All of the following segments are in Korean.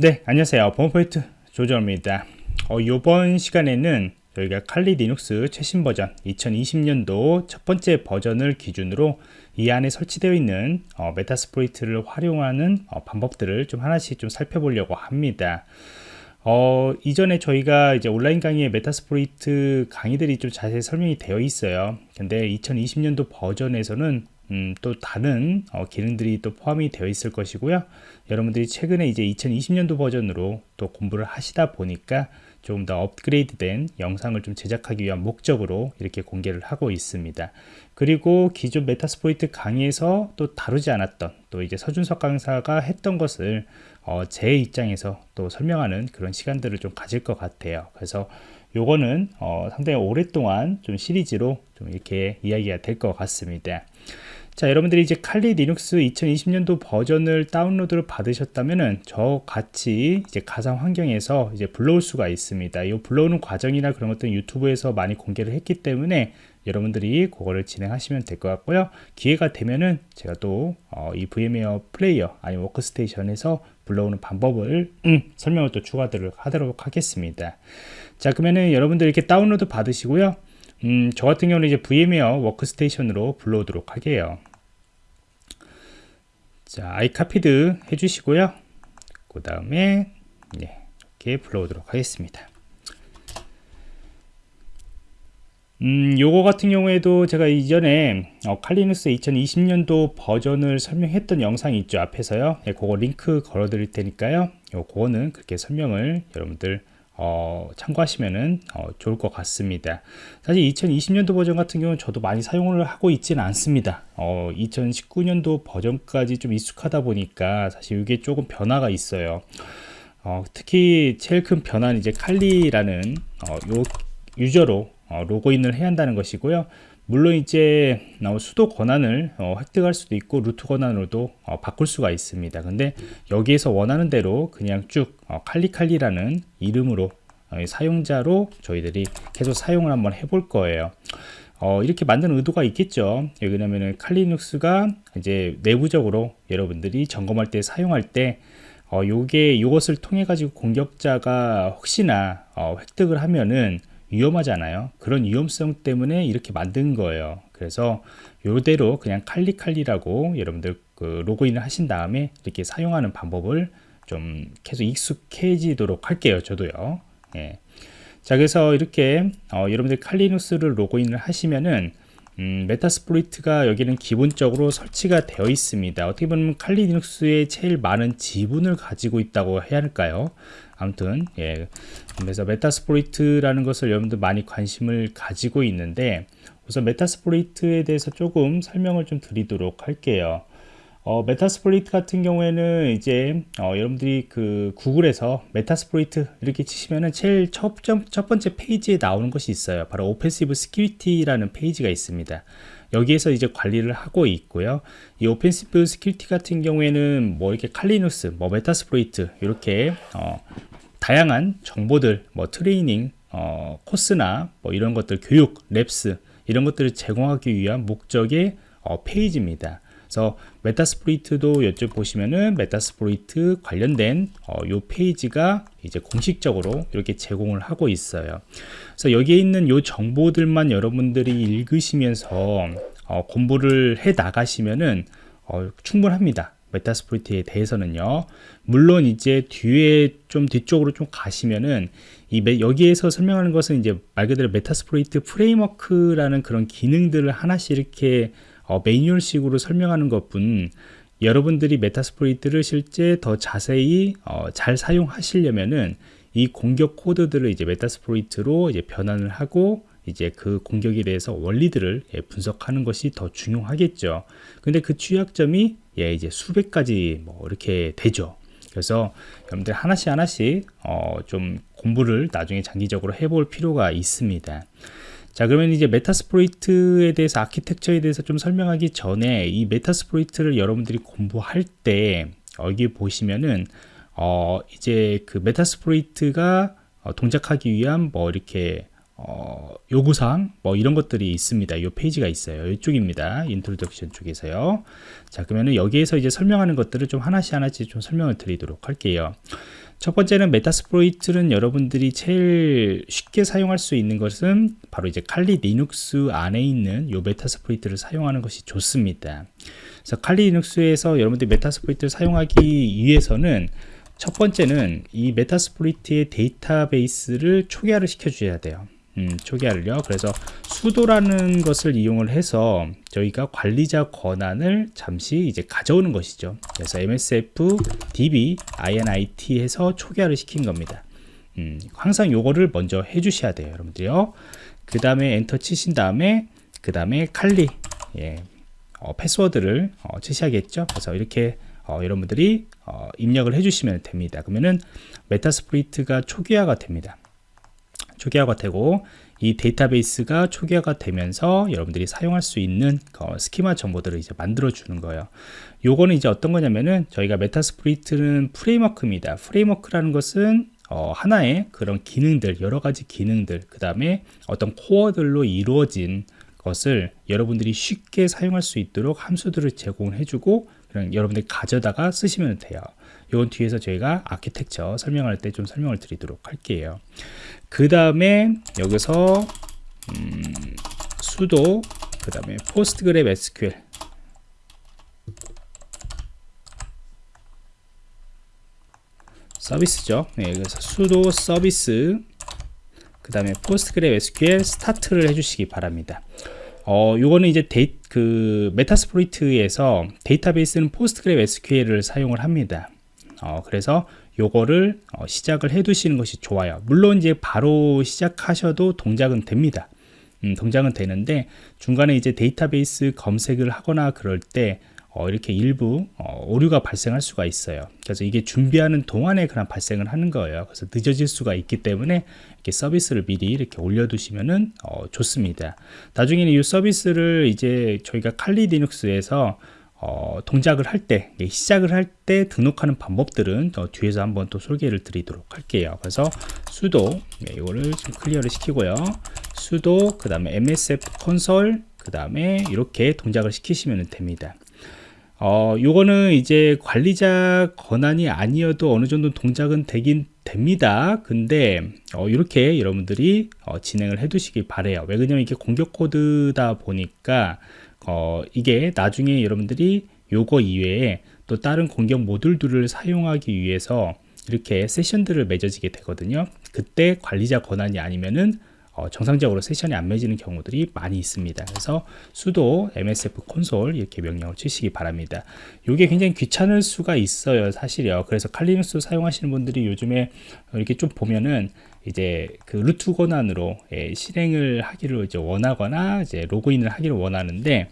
네 안녕하세요. 보안프로젝트 조정원입니다. 어, 이번 시간에는 저희가 Kali Linux 최신 버전 2020년도 첫 번째 버전을 기준으로 이 안에 설치되어 있는 어, Metasploit를 활용하는 어, 방법들을 좀 하나씩 좀 살펴보려고 합니다. 어, 이전에 저희가 이제 온라인 강의에 Metasploit 강의들이 좀 자세히 설명이 되어 있어요. 근데 2020년도 버전에서는 음, 또 다른 어, 기능들이 또 포함이 되어 있을 것이고요. 여러분들이 최근에 이제 2020년도 버전으로 또 공부를 하시다 보니까 조금 더 업그레이드된 영상을 좀 제작하기 위한 목적으로 이렇게 공개를 하고 있습니다. 그리고 기존 Metasploit 강의에서 또 다루지 않았던 또 이제 서준석 강사가 했던 것을 어, 제 입장에서 또 설명하는 그런 시간들을 좀 가질 것 같아요. 그래서 요거는 어, 상당히 오랫동안 좀 시리즈로 좀 이렇게 이야기가 될 것 같습니다 자 여러분들이 이제 Kali Linux 2020년도 버전을 다운로드를 받으셨다면은 저 같이 이제 가상 환경에서 이제 불러올 수가 있습니다. 이 불러오는 과정이나 그런 것들은 유튜브에서 많이 공개를 했기 때문에 여러분들이 그거를 진행하시면 될 것 같고요. 기회가 되면은 제가 또이 어, VMware Player 아니면 워크스테이션에서 불러오는 방법을 음, 설명을 또 추가를 하도록 하겠습니다. 자 그러면은 여러분들 이렇게 다운로드 받으시고요 음, 저 같은 경우는 이제 VMware Workstation으로 불러오도록 할게요 자, I copied it 해주시고요. 그 다음에 네, 이렇게 불러오도록 하겠습니다. 음, 요거 같은 경우에도 제가 이전에 어, Kali Linux 2020년도 버전을 설명했던 영상이 있죠 앞에서요 예, 그거 링크 걸어 드릴 테니까요 요 그거는 그렇게 설명을 여러분들 어, 참고하시면 어, 좋을 것 같습니다. 사실 2020년도 버전 같은 경우는 저도 많이 사용을 하고 있지는 않습니다. 어, 2019년도 버전까지 좀 익숙하다 보니까 사실 이게 조금 변화가 있어요. 어, 특히 제일 큰 변화는 이제 칼리라는 어, 요 유저로 어, 로그인을 해야 한다는 것이고요 물론 이제 어, 수도 권한을 어, 획득할 수도 있고 루트 권한으로도 어, 바꿀 수가 있습니다. 근데 여기에서 원하는 대로 그냥 쭉 어, 칼리칼리라는 이름으로 어, 사용자로 저희들이 계속 사용을 한번 해볼 거예요. 어, 이렇게 만드는 의도가 있겠죠. 왜냐면은 칼리눅스가 이제 내부적으로 여러분들이 점검할 때 사용할 때 어, 요게 이것을 통해 가지고 공격자가 혹시나 어, 획득을 하면은 위험하잖아요? 그런 위험성 때문에 이렇게 만든 거예요. 그래서 요대로 그냥 칼리칼리라고 여러분들 그 로그인을 하신 다음에 이렇게 사용하는 방법을 좀 계속 익숙해지도록 할게요 저도요. 예. 자 그래서 이렇게 어, 여러분들 칼리누스를 로그인을 하시면은 음, Metasploit가 여기는 기본적으로 설치가 되어 있습니다. 어떻게 보면 칼리 리눅스의 제일 많은 지분을 가지고 있다고 해야 할까요? 아무튼 예. 그래서 Metasploit라는 것을 여러분들 많이 관심을 가지고 있는데 우선 Metasploit에 대해서 조금 설명을 좀 드리도록 할게요 어, Metasploit 같은 경우에는 이제 어, 여러분들이 그 구글에서 Metasploit 이렇게 치시면은 제일 첫, 첫 번째 페이지에 나오는 것이 있어요. 바로 오펜시브 스키리티라는 페이지가 있습니다. 여기에서 이제 관리를 하고 있고요. 이 Offensive Security 같은 경우에는 뭐 이렇게 Kali Linux 뭐 Metasploit 이렇게 어, 다양한 정보들 뭐 트레이닝 어, 코스나 뭐 이런 것들 교육 labs 이런 것들을 제공하기 위한 목적의 어, 페이지입니다. 그래서 Metasploit도 여쭤보시면은 Metasploit 관련된 어, 요 페이지가 이제 공식적으로 이렇게 제공을 하고 있어요. 그래서 여기에 있는 요 정보들만 여러분들이 읽으시면서 어, 공부를 해 나가시면은 어, 충분합니다. Metasploit에 대해서는요. 물론 이제 뒤에 좀 뒤쪽으로 좀 가시면은 이 여기에서 설명하는 것은 이제 말 그대로 Metasploit Framework라는 그런 기능들을 하나씩 이렇게 어, 매뉴얼식으로 설명하는 것뿐 여러분들이 Metasploit를 실제 더 자세히 어, 잘 사용하시려면은 이 공격 코드들을 이제 Metasploit로 이제 변환을 하고 이제 그 공격에 대해서 원리들을 예, 분석하는 것이 더 중요하겠죠. 근데 그 취약점이 예, 이제 수백 가지 뭐 이렇게 되죠. 그래서 여러분들 하나씩 하나씩 어, 좀 공부를 나중에 장기적으로 해볼 필요가 있습니다. 자 그러면 이제 Metasploit에 대해서 architecture에 대해서 좀 설명하기 전에 이 Metasploit를 여러분들이 공부할 때 여기 보시면은 어 이제 그 Metasploit가 어, 동작하기 위한 뭐 이렇게 어, 요구사항 뭐 이런 것들이 있습니다. 이 페이지가 있어요. 이쪽입니다. introduction 쪽에서요. 자 그러면은 여기에서 이제 설명하는 것들을 좀 하나씩 하나씩 좀 설명을 드리도록 할게요. 첫 번째는 Metasploit은 여러분들이 제일 쉽게 사용할 수 있는 것은 바로 이제 Kali Linux 안에 있는 요 Metasploit을 사용하는 것이 좋습니다. 그래서 칼리 리눅스에서 여러분들이 Metasploit을 사용하기 위해서는 첫 번째는 이 Metasploit의 데이터베이스를 초기화를 시켜 주셔야 돼요. 음, 초기화를요. 그래서 sudo라는 것을 이용을 해서 저희가 관리자 권한을 잠시 이제 가져오는 것이죠. 그래서 MSF DB INIT 해서 초기화를 시킨 겁니다. 음, 항상 요거를 먼저 해주셔야 돼요, 여러분들요. 그 다음에 엔터 치신 다음에 그 다음에 칼리 예, 어, 패스워드를 어, 치셔야겠죠. 그래서 이렇게 어, 여러분들이 어, 입력을 해주시면 됩니다. 그러면은 Metasploit이 초기화가 됩니다. 초기화가 되고 이 데이터베이스가 초기화가 되면서 여러분들이 사용할 수 있는 어, schema 정보들을 이제 만들어 주는 거예요. 요거는 이제 어떤 거냐면은 저희가 Metasploit은 framework입니다. framework라는 것은 어, 하나의 그런 기능들, 여러 가지 기능들, 그 다음에 어떤 코어들로 이루어진 것을 여러분들이 쉽게 사용할 수 있도록 함수들을 제공해 주고 그냥 여러분들이 가져다가 쓰시면 돼요. 이건 뒤에서 저희가 아키텍처 설명할 때 좀 설명을 드리도록 할게요. 그 다음에 여기서 음, sudo 그 다음에 PostgreSQL 서비스죠. 네, 그래서 sudo 서비스 그 다음에 PostgreSQL start를 해주시기 바랍니다. 어, 요거는 이제 데이, 그 Metasploit에서 데이터베이스는 PostgreSQL을 사용을 합니다. 어, 그래서 요거를 어, 시작을 해 두시는 것이 좋아요. 물론 이제 바로 시작하셔도 동작은 됩니다. 음, 동작은 되는데 중간에 이제 데이터베이스 검색을 하거나 그럴 때 어, 이렇게 일부 어, 오류가 발생할 수가 있어요. 그래서 이게 준비하는 동안에 그냥 발생을 하는 거예요. 그래서 늦어질 수가 있기 때문에 이렇게 서비스를 미리 이렇게 올려두시면은 어, 좋습니다. 나중에는 이 서비스를 이제 저희가 칼리 리눅스에서 어, 동작을 할 때, 시작을 할 때 등록하는 방법들은 더 뒤에서 한번 또 소개를 드리도록 할게요. 그래서 수도, 네, 이거를 좀 클리어를 시키고요. 수도, 그 다음에 MSF 콘솔, 그 다음에 이렇게 동작을 시키시면 됩니다. 어, 요거는 이제 관리자 권한이 아니어도 어느 정도 동작은 되긴 됩니다. 근데 어, 이렇게 여러분들이 어, 진행을 해 두시길 바래요. 왜 그러냐면 이게 공격 코드다 보니까 어, 이게 나중에 여러분들이 요거 이외에 또 다른 공격 모듈들을 사용하기 위해서 이렇게 세션들을 맺어지게 되거든요. 그때 관리자 권한이 아니면은 어, 정상적으로 세션이 안 맺히는 경우들이 많이 있습니다. 그래서 sudo msf 콘솔 이렇게 명령을 치시기 바랍니다. 이게 굉장히 귀찮을 수가 있어요 사실이요. 그래서 칼리눅스 사용하시는 분들이 요즘에 이렇게 좀 보면은 이제 그 루트 권한으로 예, 실행을 하기를 이제 원하거나 이제 로그인을 하기를 원하는데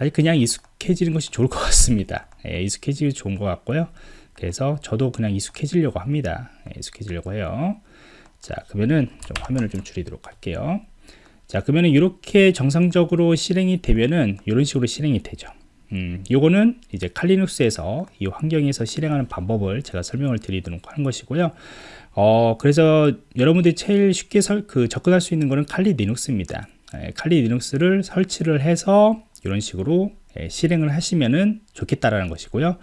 사실 그냥 익숙해지는 것이 좋을 것 같습니다. 예, 익숙해지기 좋은 것 같고요. 그래서 저도 그냥 익숙해지려고 합니다. 예, 익숙해지려고 해요. 자 그러면은 좀 화면을 좀 줄이도록 할게요. 자 그러면은 이렇게 정상적으로 실행이 되면은 이런 식으로 실행이 되죠. 음, 요거는 이제 칼리눅스에서 이 환경에서 실행하는 방법을 제가 설명을 드리도록 하는 것이고요. 어, 그래서 여러분들이 제일 쉽게 설, 그 접근할 수 있는 거는 칼리 리눅스입니다. 예, 칼리 리눅스를 설치를 해서 이런 식으로 예, 실행을 하시면 좋겠다라는 것이고요.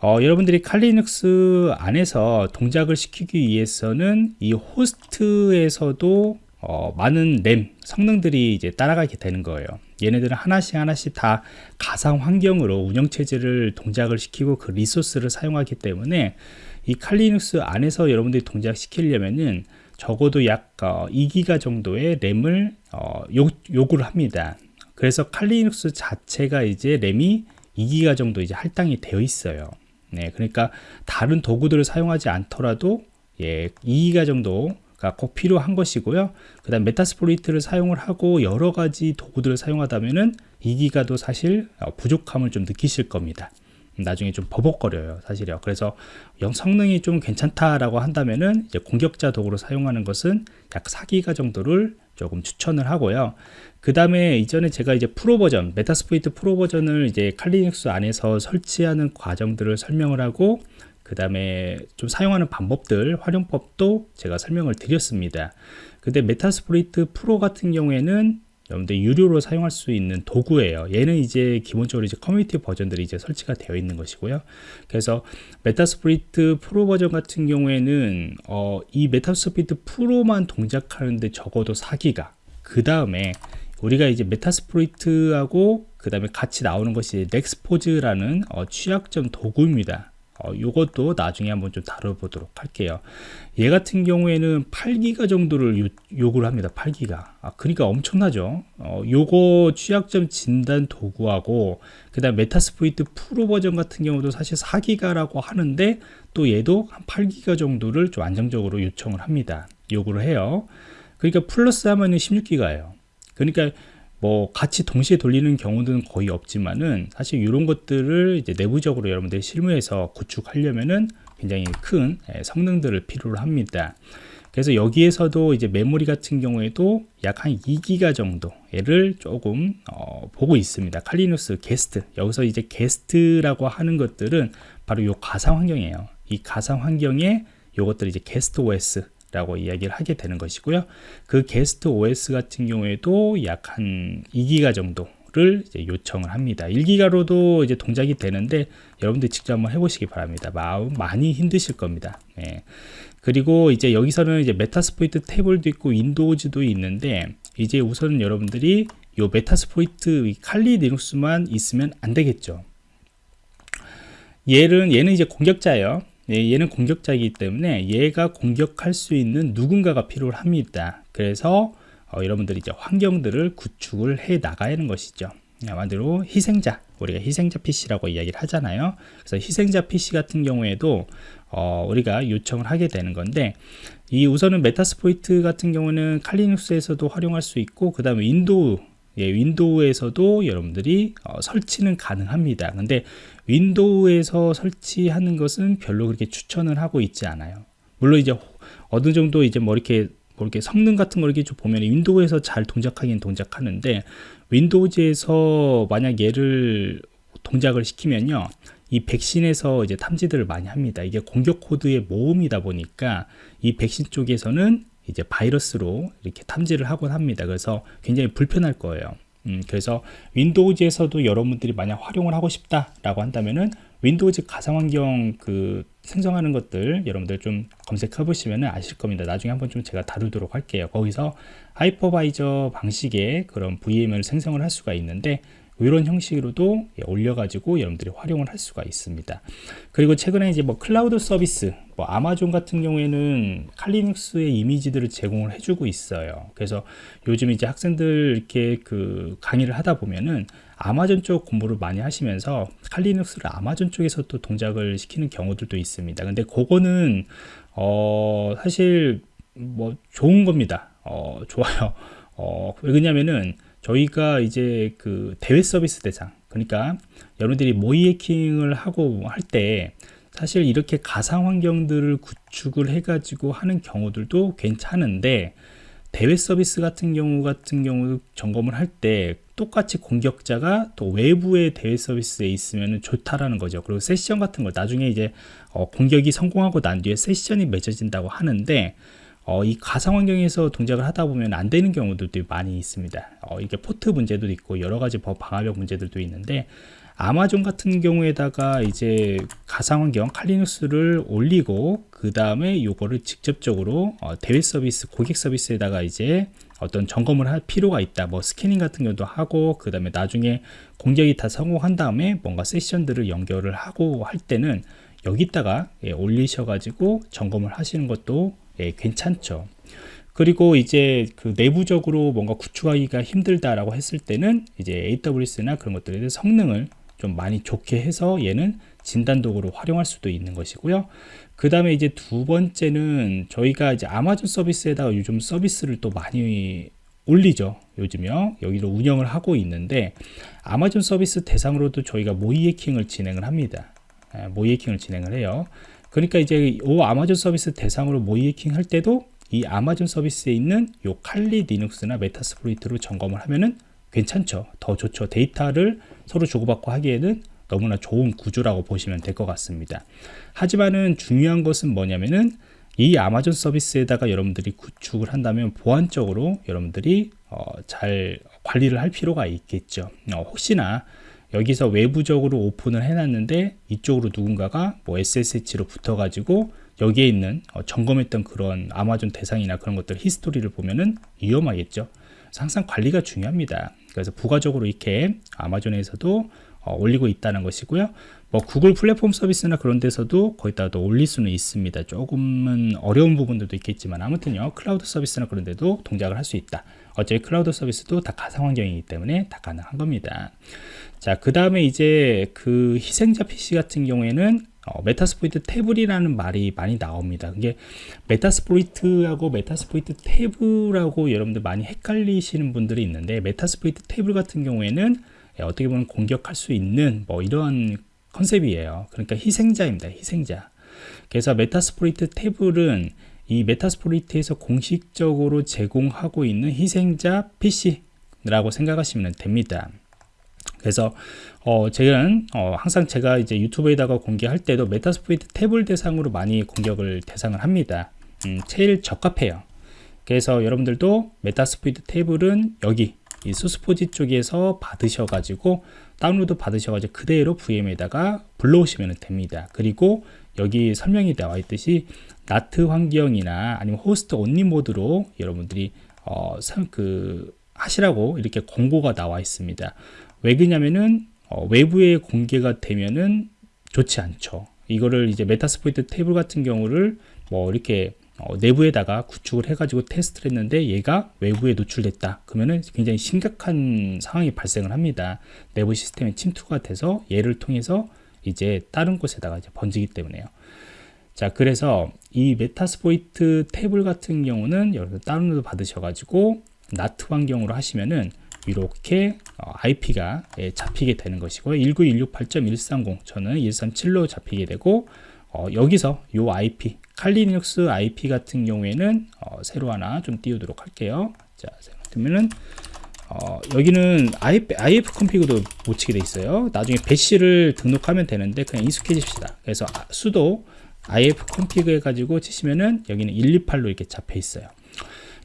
어, 여러분들이 칼리눅스 안에서 동작을 시키기 위해서는 이 호스트에서도 어, 많은 램 성능들이 이제 따라가게 되는 거예요. 얘네들은 하나씩 하나씩 다 가상 환경으로 운영체제를 동작을 시키고 그 리소스를 사용하기 때문에 이 칼리눅스 안에서 여러분들이 동작시키려면은 적어도 약 어, 2기가 정도의 램을 어, 요, 요구를 합니다. 그래서 Kali Linux 자체가 이제 램이 2기가 정도 이제 할당이 되어 있어요. 네, 그러니까 다른 도구들을 사용하지 않더라도 예, 2기가 정도가 꼭 필요한 것이고요. 그 다음 Metasploit을 사용을 하고 여러 가지 도구들을 사용하다면은 2기가도 사실 어, 부족함을 좀 느끼실 겁니다. 나중에 좀 버벅거려요 사실이요. 그래서 영 성능이 좀 괜찮다라고 한다면은 이제 공격자 도구로 사용하는 것은 약 4기가 정도를 조금 추천을 하고요. 그 다음에 이전에 제가 이제 프로 버전 Metasploit 프로 버전을 이제 Kali Linux 안에서 설치하는 과정들을 설명을 하고 그 다음에 좀 사용하는 방법들 활용법도 제가 설명을 드렸습니다. 근데 Metasploit 프로 같은 경우에는 여러분들 유료로 사용할 수 있는 도구예요. 얘는 이제 기본적으로 이제 커뮤니티 버전들이 이제 설치가 되어 있는 것이고요. 그래서 Metasploit 프로 버전 같은 경우에는 어, 이 Metasploit 프로만 동작하는데 적어도 4기가 그 다음에 우리가 이제 Metasploit하고 그 다음에 같이 나오는 것이 Nexpose라는 어, 취약점 도구입니다. 어, 요것도 나중에 한번 좀 다뤄보도록 할게요. 얘 같은 경우에는 8기가 정도를 요, 요구를 합니다. 8기가. 아, 그러니까 엄청나죠. 어, 요거 취약점 진단 도구하고 그 다음 Metasploit 프로 버전 같은 경우도 사실 4기가라고 하는데 또 얘도 한 8기가 정도를 좀 안정적으로 요청을 합니다. 요구를 해요. 그러니까 플러스 하면은 16기가예요. 그러니까 뭐 같이 동시에 돌리는 경우는 거의 없지만은 사실 이런 것들을 이제 내부적으로 여러분들 실무에서 구축하려면은 굉장히 큰 예, 성능들을 필요로 합니다. 그래서 여기에서도 이제 메모리 같은 경우에도 약 한 2기가 정도를 조금 어, 보고 있습니다. Kali Linux 게스트 여기서 이제 게스트라고 하는 것들은 바로 요 가상 환경이에요. 이 가상 환경에 요것들이 이제 게스트 OS 라고 이야기를 하게 되는 것이고요. 그 게스트 OS 같은 경우에도 약 한 2기가 정도를 요청을 합니다. 1기가로도 이제 동작이 되는데 여러분들 직접 한번 해보시기 바랍니다. 아마 많이 힘드실 겁니다. 네. 그리고 이제 여기서는 이제 Metasploitable도 있고 Windows도 있는데 이제 우선 여러분들이 요 메타스포이트 칼리 리눅스만 있으면 안 되겠죠. 얘는 얘는 이제 공격자예요. 예, 얘는 공격자이기 때문에 얘가 공격할 수 있는 누군가가 필요합니다. 그래서 어, 여러분들이 이제 환경들을 구축을 해 나가야 하는 것이죠. 한마디로 희생자, 우리가 희생자 PC라고 이야기를 하잖아요. 그래서 희생자 PC 같은 경우에도 어, 우리가 요청을 하게 되는 건데 이 우선은 Metasploit 같은 경우는 칼리눅스에서도 활용할 수 있고 그 다음에 윈도우 예, 윈도우에서도 여러분들이 어, 설치는 가능합니다. 근데 윈도우에서 설치하는 것은 별로 그렇게 추천을 하고 있지 않아요. 물론 이제 어느 정도 이제 뭐 이렇게 뭐 이렇게 성능 같은 걸 이렇게 좀 보면 윈도우에서 잘 동작하긴 동작하는데 Windows에서 만약 얘를 동작을 시키면요. 이 백신에서 이제 탐지들을 많이 합니다. 이게 공격 코드의 모음이다 보니까 이 백신 쪽에서는 이제 바이러스로 이렇게 탐지를 하곤 합니다. 그래서 굉장히 불편할 거예요. 음, 그래서 Windows에서도 여러분들이 만약 활용을 하고 싶다라고 한다면은 Windows 가상환경 그 생성하는 것들 여러분들 좀 검색해 보시면 아실 겁니다. 나중에 한번 좀 제가 다루도록 할게요. 거기서 hypervisor 방식의 그런 VM을 생성을 할 수가 있는데 이런 형식으로도 예, 올려가지고 여러분들이 활용을 할 수가 있습니다. 그리고 최근에 이제 뭐 클라우드 서비스, 뭐 아마존 같은 경우에는 칼리눅스의 이미지들을 제공을 해주고 있어요. 그래서 요즘 이제 학생들 이렇게 그 강의를 하다 보면은 아마존 쪽 공부를 많이 하시면서 칼리눅스를 아마존 쪽에서 또 동작을 시키는 경우들도 있습니다. 근데 그거는 어 사실 뭐 좋은 겁니다. 어 좋아요. 어 왜냐면은 저희가 이제 그 대외 서비스 대상 그러니까 여러분들이 모의 해킹을 하고 할 때 사실 이렇게 가상 환경들을 구축을 해 가지고 하는 경우들도 괜찮은데 대외 서비스 같은 경우 같은 경우 점검을 할 때 똑같이 공격자가 또 외부의 대외 서비스에 있으면 좋다라는 거죠. 그리고 세션 같은 거 나중에 이제 어 공격이 성공하고 난 뒤에 세션이 맺어진다고 하는데 어, 이 가상 환경에서 동작을 하다 보면 안 되는 경우들도 많이 있습니다. 어, 이게 포트 문제도 있고 여러 가지 법 방화벽 문제들도 있는데 아마존 같은 경우에다가 이제 가상 환경 칼리누스를 올리고 그 다음에 요거를 직접적으로 어, 대외 서비스 고객 서비스에다가 이제 어떤 점검을 할 필요가 있다 뭐 스캐닝 같은 경우도 하고 그 다음에 나중에 공격이 다 성공한 다음에 뭔가 세션들을 연결을 하고 할 때는 여기다가 예, 올리셔 가지고 점검을 하시는 것도 예, 괜찮죠. 그리고 이제 그 내부적으로 뭔가 구축하기가 힘들다라고 했을 때는 이제 AWS나 그런 것들에 성능을 좀 많이 좋게 해서 얘는 진단 도구로 활용할 수도 있는 것이고요. 그 다음에 이제 두 번째는 저희가 이제 아마존 서비스에다가 요즘 서비스를 또 많이 올리죠. 요즘요. 여기로 운영을 하고 있는데 아마존 서비스 대상으로도 저희가 모의 해킹을 진행을 합니다. 예, 모의 해킹을 진행을 해요. 그러니까 이제 이 아마존 서비스 대상으로 모의 해킹 할 때도 이 아마존 서비스에 있는 요 칼리 리눅스나 메타스프로이트로 점검을 하면은 괜찮죠. 더 좋죠. 데이터를 서로 주고받고 하기에는 너무나 좋은 구조라고 보시면 될 것 같습니다. 하지만은 중요한 것은 뭐냐면은 이 아마존 서비스에다가 여러분들이 구축을 한다면 보안적으로 여러분들이 어, 잘 관리를 할 필요가 있겠죠. 어, 혹시나 여기서 외부적으로 오픈을 해놨는데 이쪽으로 누군가가 뭐 SSH로 붙어가지고 여기에 있는 어, 점검했던 그런 아마존 대상이나 그런 것들 히스토리를 보면은 위험하겠죠. 항상 관리가 중요합니다. 그래서 부가적으로 이렇게 아마존에서도 어, 올리고 있다는 것이고요. 뭐 구글 플랫폼 서비스나 그런 데서도 거기다도 올릴 수는 있습니다. 조금은 어려운 부분들도 있겠지만 아무튼요 클라우드 서비스나 그런 데도 동작을 할 수 있다. 어차피 클라우드 서비스도 다 가상 환경이기 때문에 다 가능한 겁니다. 자, 그 다음에 이제 그 희생자 PC 같은 경우에는 어, Metasploitable이라는 말이 많이 나옵니다. 그게 Metasploit하고 Metasploitable하고 여러분들 많이 헷갈리시는 분들이 있는데 Metasploitable 같은 경우에는 예, 어떻게 보면 공격할 수 있는 뭐 이러한 컨셉이에요. 그러니까 희생자입니다. 희생자. 그래서 Metasploitable은 이 Metasploit에서 공식적으로 제공하고 있는 희생자 PC라고 생각하시면 됩니다. 그래서 어, 저는 어, 항상 제가 이제 유튜브에다가 공개할 때도 Metasploitable 대상으로 많이 공격을 대상을 합니다. 음, 제일 적합해요. 그래서 여러분들도 Metasploitable은 여기 이 소스포지 쪽에서 받으셔가지고 다운로드 받으셔가지고 그대로 VM에다가 불러오시면 됩니다. 그리고 여기 설명이 나와 있듯이 NAT 환경이나 아니면 host only 모드로 여러분들이 어, 그 하시라고 이렇게 공고가 나와 있습니다. 왜 그러냐면은 어, 외부에 공개가 되면은 좋지 않죠. 이거를 이제 Metasploitable 같은 경우를 뭐 이렇게 어, 내부에다가 구축을 해가지고 테스트를 했는데 얘가 외부에 노출됐다. 그러면은 굉장히 심각한 상황이 발생을 합니다. 내부 시스템에 침투가 돼서 얘를 통해서 이제 다른 곳에다가 이제 번지기 때문에요. 자, 그래서 이 Metasploitable 같은 경우는 여러분 다운로드 받으셔가지고 NAT 환경으로 하시면은 이렇게 IP가 어, 예, 잡히게 되는 것이고요. 19168.130 저는 137로 잡히게 되고 어, 여기서 이 IP Kali Linux IP 같은 경우에는 어, 새로 하나 좀 띄우도록 할게요. 자, 그러면은 어, 여기는 IF, IF 컴피그도 못 치게 돼 있어요. 나중에 배시를 등록하면 되는데 그냥 익숙해집시다. 그래서 수도 IF 컴피그 해가지고 치시면은 여기는 128로 이렇게 잡혀 있어요.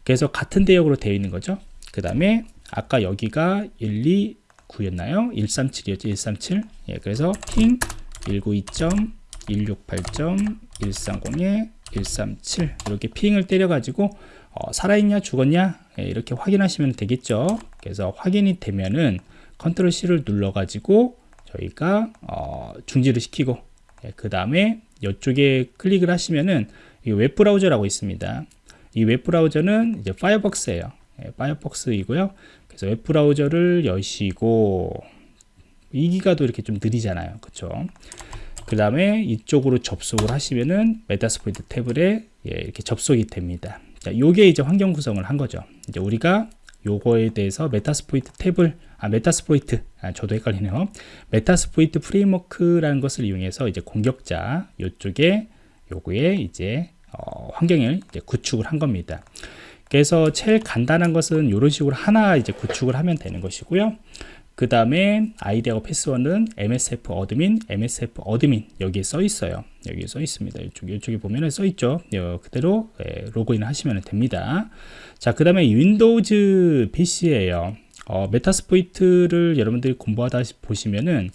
그래서 같은 대역으로 되어 있는 거죠. 그 다음에 아까 여기가 129였나요? 137이었죠. 137. 예, 그래서 핑 192.168.130에 137 이렇게 핑을 때려가지고 어, 살아있냐 죽었냐 예, 이렇게 확인하시면 되겠죠. 그래서 확인이 되면은 control C를 눌러가지고 저희가 어, 중지를 시키고 예, 그 다음에 이쪽에 클릭을 하시면은 이 웹브라우저라고 있습니다. 이 웹브라우저는 이제 파이어벅스예요. 예, Firefox이고요. 그래서 웹브라우저를 여시고 이 기가도 이렇게 좀 느리잖아요. 그쵸? 그 다음에 이쪽으로 접속을 하시면은 Metasploitable에 예, 이렇게 접속이 됩니다. 자, 요게 이제 환경 구성을 한 거죠. 이제 우리가 요거에 대해서 Metasploitable 아 Metasploit 아, 저도 헷갈리네요. Metasploit Framework라는 것을 이용해서 이제 공격자 요쪽에 요거에 이제 어, 환경을 이제 구축을 한 겁니다. 그래서 제일 간단한 것은 이런 식으로 하나 이제 구축을 하면 되는 것이고요. 그 다음에 아이디하고 패스워드는 MSF admin, MSF admin 여기에 써 있어요. 여기에 써 있습니다. 이쪽, 이쪽에 보면 써 있죠. 그대로 예, 로그인 하시면 됩니다. 자, 그 다음에 Windows PC예요. 어, Metasploit을 여러분들이 공부하다 보시면은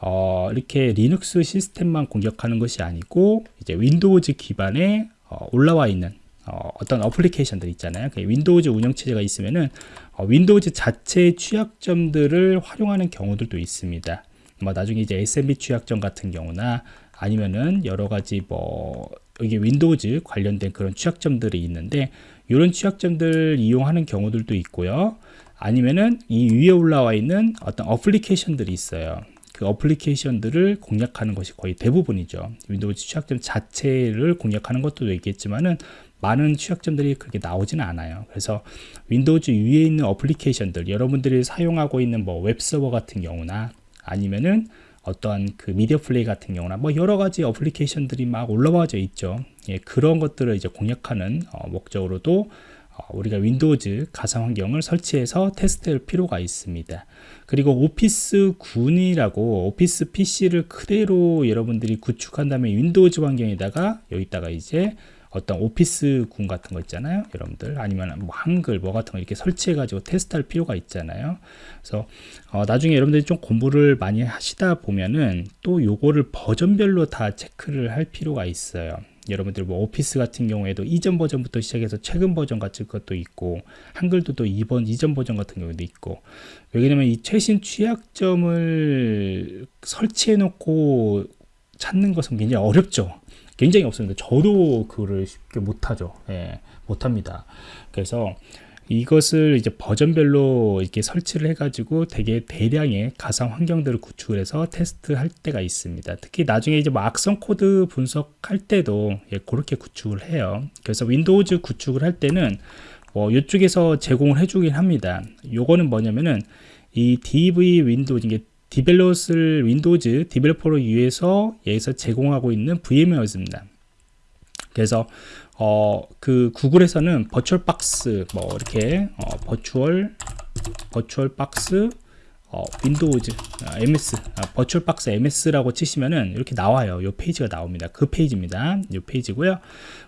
어, 이렇게 리눅스 시스템만 공격하는 것이 아니고 이제 Windows 기반에 어, 올라와 있는 어, 떤 어플리케이션들 있잖아요. 그 Windows 운영체제가 있으면은 어, Windows 자체의 취약점들을 활용하는 경우들도 있습니다. 뭐 나중에 이제 SMB 취약점 같은 경우나 아니면은 여러 가지 뭐 여기 Windows 관련된 그런 취약점들이 있는데 이런 취약점들 이용하는 경우들도 있고요. 아니면은 이 위에 올라와 있는 어떤 어플리케이션들이 있어요. 그 어플리케이션들을 공략하는 것이 거의 대부분이죠. Windows 취약점 자체를 공략하는 것도 있겠지만은 많은 취약점들이 그렇게 나오지는 않아요. 그래서 Windows 위에 있는 어플리케이션들, 여러분들이 사용하고 있는 뭐 웹서버 같은 경우나 아니면은 어떠한 그 미디어 플레이 같은 경우나 뭐 여러 가지 어플리케이션들이 막 올라와져 있죠. 예, 그런 것들을 이제 공략하는 어, 목적으로도 어, 우리가 Windows 가상 환경을 설치해서 테스트할 필요가 있습니다. 그리고 오피스 군이라고 오피스 PC를 그대로 여러분들이 구축한 다음에 Windows 환경에다가 여기다가 이제 어떤 오피스 군 같은 거 있잖아요. 여러분들. 아니면 뭐 한글 뭐 같은 거 이렇게 설치해 가지고 테스트할 필요가 있잖아요. 그래서 어, 나중에 여러분들이 좀 공부를 많이 하시다 보면은 또 요거를 버전별로 다 체크를 할 필요가 있어요. 여러분들 뭐 오피스 같은 경우에도 이전 버전부터 시작해서 최근 버전 같은 것도 있고 한글도 또 이번 이전 버전 같은 경우도 있고. 왜냐면 이 최신 취약점을 설치해 놓고 찾는 것은 굉장히 어렵죠 굉장히 없습니다 저도 그거를 쉽게 못하죠 예, 못합니다 그래서 이것을 이제 버전별로 이렇게 설치를 해가지고 되게 대량의 가상 환경들을 구축을 해서 테스트할 때가 있습니다. 특히 나중에 이제 뭐 악성 코드 분석할 때도 예, 그렇게 구축을 해요. 그래서 Windows 구축을 할 때는 뭐 이쪽에서 제공을 해주긴 합니다. 요거는 뭐냐면은 이 DV 윈도우즈 이게 디벨로스를 윈도우즈 디벨로퍼를 위해서 여기서 제공하고 있는 VMware입니다. 그래서 어, 그 구글에서는 VirtualBox 뭐 이렇게 어, Virtual VirtualBox 어, Windows 어, MS 어, VirtualBox MS라고 치시면은 이렇게 나와요. 요 페이지가 나옵니다. 그 페이지입니다. 요 페이지고요.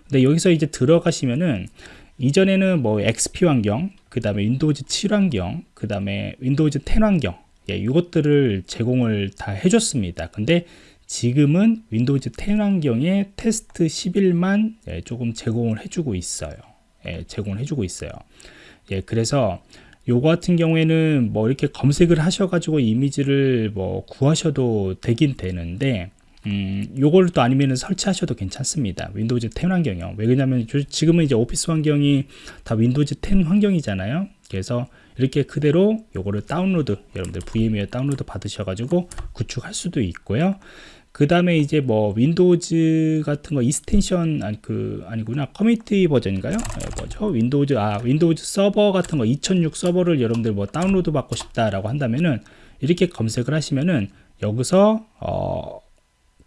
근데 여기서 이제 들어가시면은 이전에는 뭐 XP 환경, 그 다음에 Windows 7 환경, 그 다음에 Windows 10 환경, 예, 이것들을 제공을 다 해줬습니다. 근데 지금은 Windows 10 환경에 테스트 11만 예, 조금 제공을 해주고 있어요. 예, 제공을 해주고 있어요. 예, 그래서 요거 같은 경우에는 뭐 이렇게 검색을 하셔가지고 이미지를 뭐 구하셔도 되긴 되는데 음, 요걸 또 아니면 설치하셔도 괜찮습니다. Windows 10 환경이요. 왜 그러냐면 지금은 이제 오피스 환경이 다 Windows 10 환경이잖아요. 그래서 이렇게 그대로 요거를 다운로드 여러분들 VMware 다운로드 받으셔가지고 구축할 수도 있고요. 그 다음에 이제 뭐 Windows 같은 거 extension 아니 그 아니구나 커뮤니티 버전인가요? 네, 뭐죠? Windows 아 Windows 서버 같은 거 2006 서버를 여러분들 뭐 다운로드 받고 싶다라고 한다면은 이렇게 검색을 하시면은 여기서 어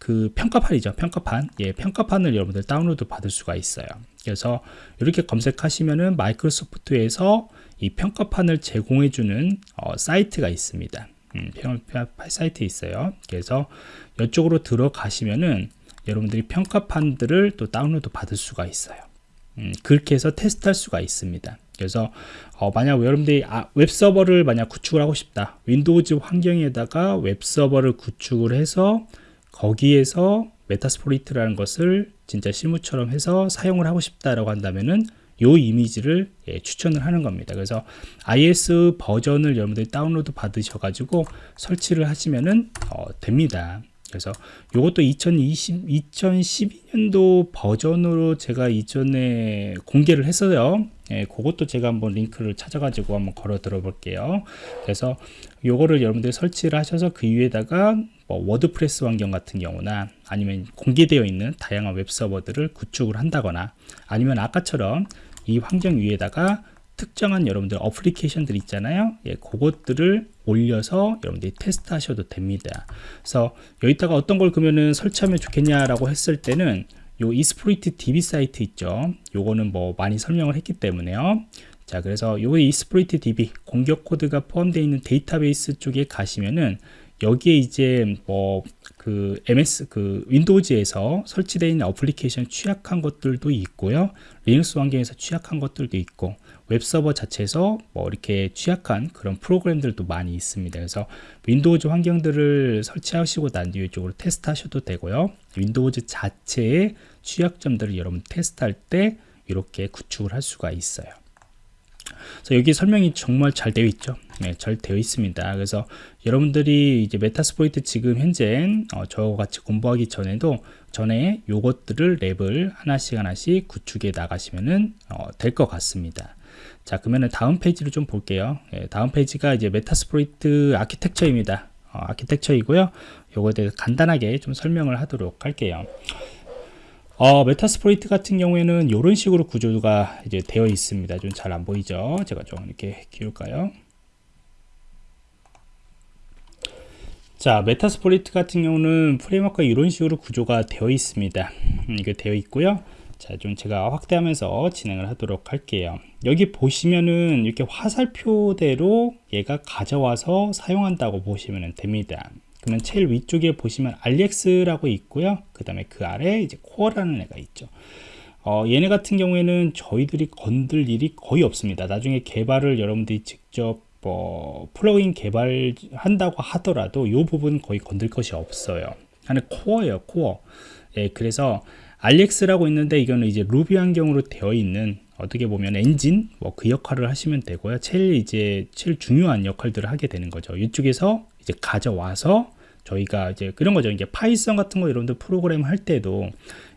그 평가판이죠 평가판 예 평가판을 여러분들 다운로드 받을 수가 있어요 그래서 이렇게 검색하시면은 마이크로소프트에서 이 평가판을 제공해주는 어, 사이트가 있습니다. 음, 평가 사이트 있어요. 그래서 이쪽으로 들어가시면은 여러분들이 평가판들을 또 다운로드 받을 수가 있어요. 음, 그렇게 해서 테스트할 수가 있습니다. 그래서 어, 만약 여러분들이 아, 웹서버를 만약 구축을 하고 싶다. Windows 환경에다가 웹서버를 구축을 해서 거기에서 Metasploit라는 것을 진짜 실무처럼 해서 사용을 하고 싶다라고 한다면은 요 이미지를 예, 추천을 하는 겁니다. 그래서 IIS 버전을 여러분들이 다운로드 받으셔 가지고 설치를 하시면은 어, 됩니다. 그래서 이것도 2020, 2012년도 버전으로 제가 이전에 공개를 했어요. 예, 그것도 제가 한번 링크를 찾아가지고 한번 걸어 드려 볼게요. 그래서 요거를 여러분들이 설치를 하셔서 그 위에다가 뭐 WordPress 환경 같은 경우나 아니면 공개되어 있는 다양한 웹 서버들을 구축을 한다거나 아니면 아까처럼 이 환경 위에다가 특정한 여러분들 application들 있잖아요. 예, 그것들을 올려서 여러분들이 테스트 하셔도 됩니다. 그래서 여기다가 어떤 걸 그러면은 설치하면 좋겠냐라고 했을 때는 요 Exploit DB 사이트 있죠. 요거는 뭐 많이 설명을 했기 때문에요. 자 그래서 요 Exploit DB 공격 코드가 포함되어 있는 데이터베이스 쪽에 가시면은 여기에 이제 뭐 그 MS 그 Windows에서 설치되어 있는 어플리케이션 취약한 것들도 있고요. 리눅스 환경에서 취약한 것들도 있고 웹 서버 자체에서 뭐 이렇게 취약한 그런 프로그램들도 많이 있습니다. 그래서 Windows 환경들을 설치하시고 난 뒤에 쪽으로 테스트하셔도 되고요. Windows 자체의 취약점들을 여러분 테스트할 때 이렇게 구축을 할 수가 있어요. 그래서 여기 설명이 정말 잘 되어 있죠. 네, 잘 되어 있습니다. 그래서 여러분들이 이제 Metasploit 지금 현재 어, 저와 같이 공부하기 전에도 전에 요것들을 lab을 하나씩 하나씩 구축해 나가시면은 어, 될것 같습니다. 자 그러면 다음 페이지를 좀 볼게요. 네, 다음 페이지가 이제 Metasploit architecture입니다. 어, 아키텍처이고요. 요거에 대해서 간단하게 좀 설명을 하도록 할게요. 어, Metasploit 같은 경우에는 이런 식으로 구조가 이제 되어 있습니다. 좀 잘 안 보이죠? 제가 좀 이렇게 키울까요? 자, Metasploit 같은 경우는 framework가 이런 식으로 구조가 되어 있습니다. 음, 이게 되어 있고요. 자, 좀 제가 확대하면서 진행을 하도록 할게요. 여기 보시면은 이렇게 화살표대로 얘가 가져와서 사용한다고 보시면 됩니다. 그러면 제일 위쪽에 보시면 Rex라고 있고요. 그 다음에 그 아래 이제 코어라는 애가 있죠. 어, 얘네 같은 경우에는 저희들이 건들 일이 거의 없습니다. 나중에 개발을 여러분들이 직접 뭐 plugin 개발한다고 하더라도 이 부분 거의 건들 것이 없어요. 하는 코어예요, 코어. 예, 그래서 Rex라고 있는데 이거는 이제 루비 환경으로 되어 있는 어떻게 보면 엔진 뭐 그 역할을 하시면 되고요. 제일 이제 제일 중요한 역할들을 하게 되는 거죠. 이쪽에서 이제 가져와서 저희가 이제 그런 거죠. 이게 Python 같은 거 여러분들 프로그램 할 때도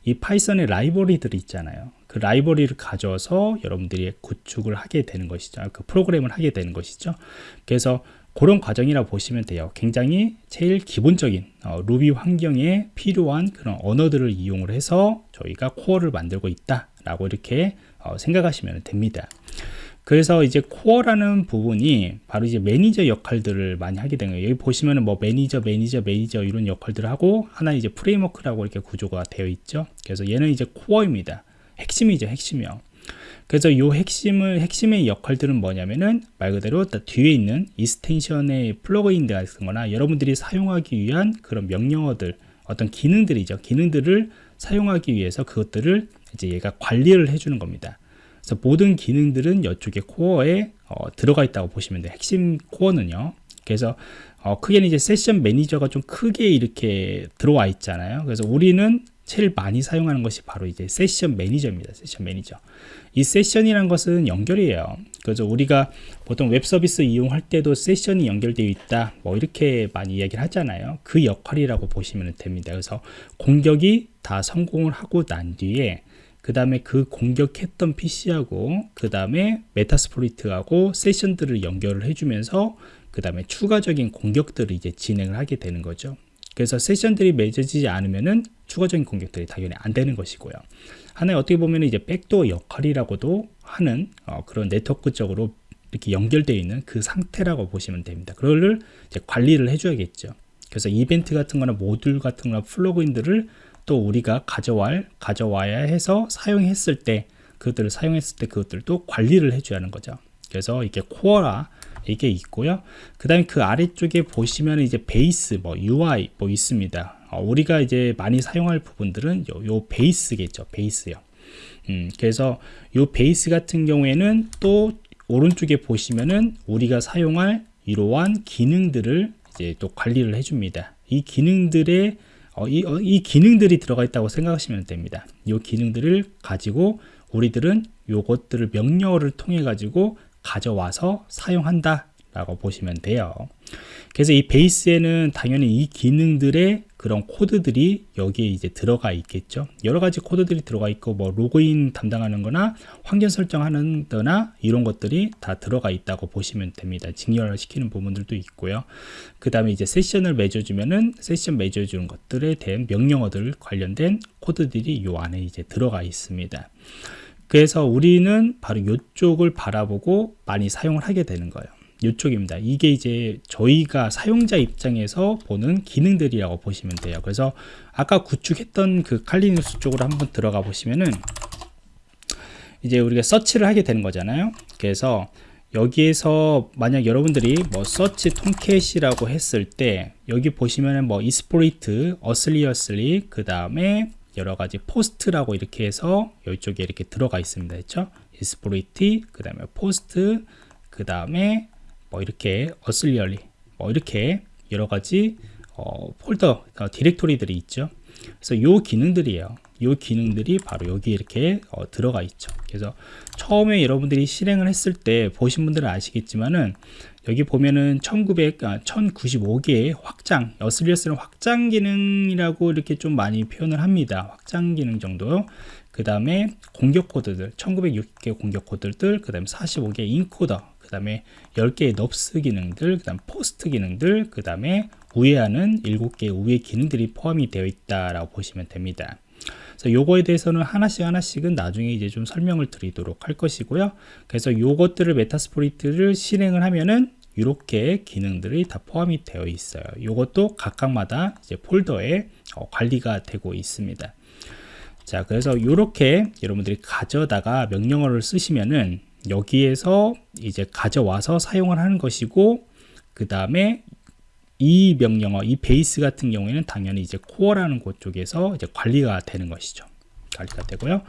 이 Python의 라이브러리들이 있잖아요. 그 라이브러리를 가져서 여러분들이 구축을 하게 되는 것이죠. 그 프로그램을 하게 되는 것이죠. 그래서 그런 과정이라 보시면 돼요. 굉장히 제일 기본적인 어, 루비 환경에 필요한 그런 언어들을 이용을 해서 저희가 코어를 만들고 있다라고 이렇게 어, 생각하시면 됩니다. 그래서 이제 코어라는 부분이 바로 이제 매니저 역할들을 많이 하게 되는 거예요. 여기 보시면은 뭐 매니저, 매니저, 매니저 이런 역할들을 하고 하나 이제 framework라고 이렇게 구조가 되어 있죠. 그래서 얘는 이제 코어입니다. 핵심이죠, 핵심이요. 그래서 이 핵심을 핵심의 역할들은 뭐냐면은 말 그대로 뒤에 있는 extension의 플러그인 같은 거나 여러분들이 사용하기 위한 그런 명령어들 어떤 기능들이죠. 기능들을 사용하기 위해서 그것들을 이제 얘가 관리를 해주는 겁니다. 그래서 모든 기능들은 이쪽에 코어에 어, 들어가 있다고 보시면 돼요. 핵심 코어는요. 그래서 어, 크게는 이제 session manager가 좀 크게 이렇게 들어와 있잖아요. 그래서 우리는 제일 많이 사용하는 것이 바로 이제 session manager입니다. session manager. 이 session이란 것은 연결이에요. 그래서 우리가 보통 웹 서비스 이용할 때도 session이 연결되어 있다. 뭐 이렇게 많이 이야기를 하잖아요. 그 역할이라고 보시면 됩니다. 그래서 공격이 다 성공을 하고 난 뒤에 그 다음에 그 공격했던 PC하고 그 다음에 Metasploit하고 session들을 연결을 해주면서 그 다음에 추가적인 공격들을 이제 진행을 하게 되는 거죠. 그래서 session들이 맺어지지 않으면은 추가적인 공격들이 당연히 안 되는 것이고요. 하나의 어떻게 보면 이제 백도어 역할이라고도 하는 어, 그런 네트워크적으로 이렇게 연결되어 있는 그 상태라고 보시면 됩니다. 그거를 이제 관리를 해줘야겠죠. 그래서 이벤트 같은 거나 모듈 같은 거나 플러그인들을 또 우리가 가져와야, 가져와야 해서 사용했을 때 그것들을 사용했을 때 그것들도 관리를 해줘야 하는 거죠. 그래서 이게 코어라 이게 있고요. 그 다음에 그 아래쪽에 보시면 이제 베이스, 뭐 UI 뭐 있습니다. 어, 우리가 이제 많이 사용할 부분들은 요, 요 베이스겠죠. 베이스요. 음, 그래서 요 베이스 같은 경우에는 또 오른쪽에 보시면은 우리가 사용할 이러한 기능들을 이제 또 관리를 해줍니다. 이 기능들의 어, 이, 어, 이 기능들이 들어가 있다고 생각하시면 됩니다. 이 기능들을 가지고 우리들은 요것들을 명령어를 통해 가지고 가져와서 사용한다 라고 보시면 돼요. 그래서 이 베이스에는 당연히 이 기능들의 그런 코드들이 여기에 이제 들어가 있겠죠. 여러 가지 코드들이 들어가 있고 뭐 로그인 담당하는 거나 환경 설정하는 거나 이런 것들이 다 들어가 있다고 보시면 됩니다. 직렬 시키는 부분들도 있고요. 그 다음에 이제 세션을 맺어주면은 세션 맺어주는 것들에 대한 명령어들 관련된 코드들이 이 안에 이제 들어가 있습니다 그래서 우리는 바로 이쪽을 바라보고 많이 사용을 하게 되는 거예요. 이쪽입니다. 이게 이제 저희가 사용자 입장에서 보는 기능들이라고 보시면 돼요. 그래서 아까 구축했던 그 칼리누스 쪽으로 한번 들어가 보시면은 이제 우리가 서치를 하게 되는 거잖아요. 그래서 여기에서 만약 여러분들이 뭐 search Tomcat이라고 했을 때 여기 보시면은 뭐 exploit, auxiliary auxiliary 그 다음에 여러 가지 post라고 이렇게 해서 이쪽에 이렇게 들어가 있습니다. 그렇죠? exploit, 그 다음에 post, 그 다음에 뭐 이렇게 auxiliary, 뭐 이렇게 여러 가지 어, 폴더, 어, 디렉토리들이 있죠. 그래서 요 기능들이에요. 요 기능들이 바로 여기 이렇게 어, 들어가 있죠. 그래서 처음에 여러분들이 실행을 했을 때 보신 분들은 아시겠지만은 여기 보면은 1900, 아, 1095개의 확장, auxiliary는 확장 기능이라고 이렇게 좀 많이 표현을 합니다. 확장 기능 정도. 그 다음에 공격 코드들, 1906개 공격 코드들, 그 다음에 45개 encoder, 그 다음에 10개의 nops 기능들, 그 다음 post 기능들, 그 다음에 우회하는 7개의 우회 기능들이 포함이 되어 있다라고 보시면 됩니다. 그래서 요거에 대해서는 하나씩 하나씩은 나중에 이제 좀 설명을 드리도록 할 것이고요. 그래서 요것들을 메타스포리트를 실행을 하면은 이렇게 기능들이 다 포함이 되어 있어요. 이것도 각각마다 이제 폴더에 어, 관리가 되고 있습니다. 자, 그래서 이렇게 여러분들이 가져다가 명령어를 쓰시면은 여기에서 이제 가져와서 사용을 하는 것이고 그 다음에 이 명령어, 이 베이스 같은 경우에는 당연히 이제 코어라는 곳 쪽에서 이제 관리가 되는 것이죠. 관리가 되고요.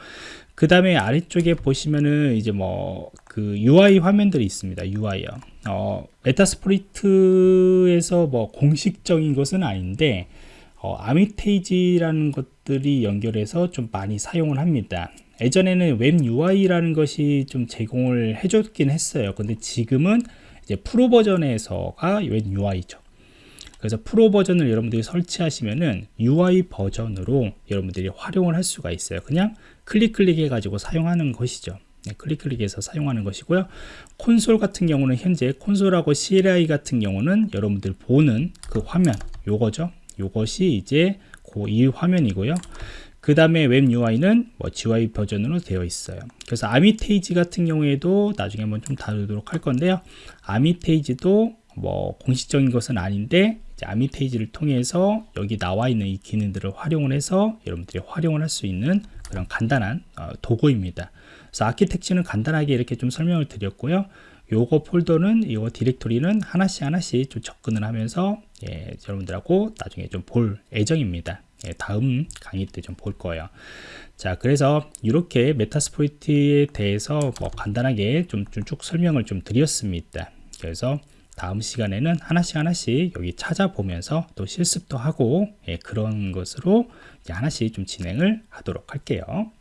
그 다음에 아래쪽에 보시면은 이제 뭐 그 UI 화면들이 있습니다. UI요. 어, Metasploit에서 뭐 공식적인 것은 아닌데 어, Armitage라는 것들이 연결해서 좀 많이 사용을 합니다. 예전에는 웹 UI라는 것이 좀 제공을 해줬긴 했어요. 근데 지금은 이제 프로 버전에서가 웹 UI죠. 그래서 프로 버전을 여러분들이 설치하시면은 UI 버전으로 여러분들이 활용을 할 수가 있어요. 그냥 클릭 클릭해 가지고 사용하는 것이죠. 네, 클릭 클릭해서 사용하는 것이고요. 콘솔 같은 경우는 현재 콘솔하고 CLI 같은 경우는 여러분들 보는 그 화면 요거죠. 요것이 이제 이 화면이고요. 그 다음에 웹 UI는 뭐 GUI 버전으로 되어 있어요. 그래서 아미테이지 같은 경우에도 나중에 한번 좀 다루도록 할 건데요. 아미테이지도 뭐 공식적인 것은 아닌데 아미테이지를 통해서 여기 나와 있는 이 기능들을 활용을 해서 여러분들이 활용을 할 수 있는 그런 간단한 어, 도구입니다. 그래서 아키텍처는 간단하게 이렇게 좀 설명을 드렸고요. 요거 폴더는 이거 디렉토리는 하나씩 하나씩 좀 접근을 하면서 예, 여러분들하고 나중에 좀 볼 예정입니다. 예, 다음 강의 때 좀 볼 거예요. 자, 그래서 이렇게 메타스포이트에 대해서 뭐 간단하게 좀 쭉 설명을 좀 드렸습니다. 그래서 다음 시간에는 하나씩 하나씩 여기 찾아보면서 또 실습도 하고 예, 그런 것으로 하나씩 좀 진행을 하도록 할게요.